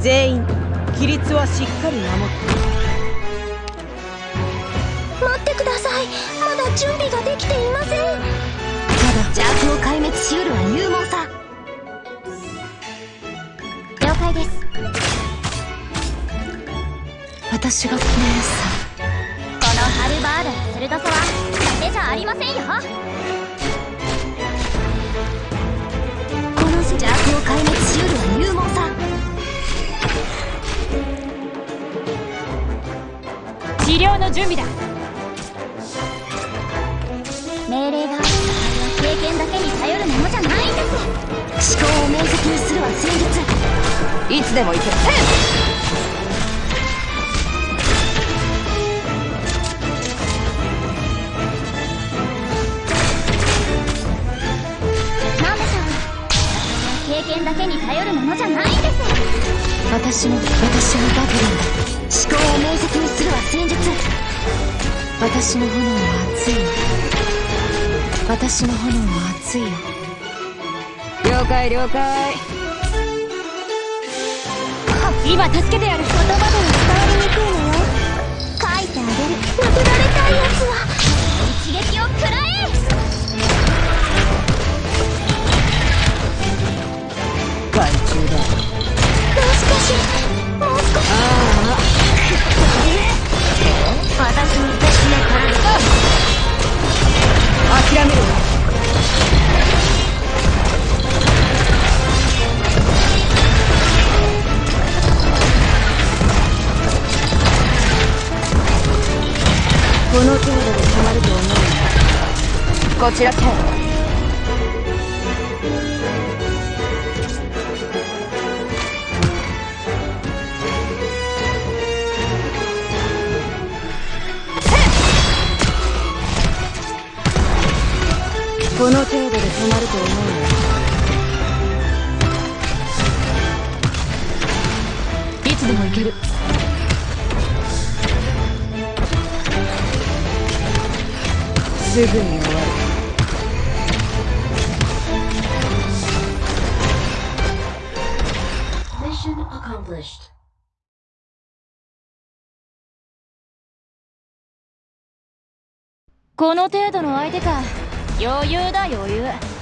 全員規律はしっかり守って待ってくださいまだ準備ができていません。ただ邪悪を壊滅しうるは勇猛さ了解です。私が姉さこのハルバードの鋭さは伊達じゃありませんよ。治療の準備だ。命令がある場合は経験だけに頼るものじゃないんです。思考を明晰にするは戦術いつでも行け。なんでしょう経験だけに頼るものじゃないんです。私も私もバブルンだ思考を明晰にするは戦術私の炎は熱い。よ私の炎は熱いよ。了解了解。今助けてやる。言葉では伝わりにくいのよ。書いてあげる。殴られたいやつは。一撃を食らえ諦めるな。この程度で止まると思うな。こちらってこの程度で止まると思ういつでも行ける。すぐに終わる。Mission accomplished. この程度の相手か余裕だ余裕。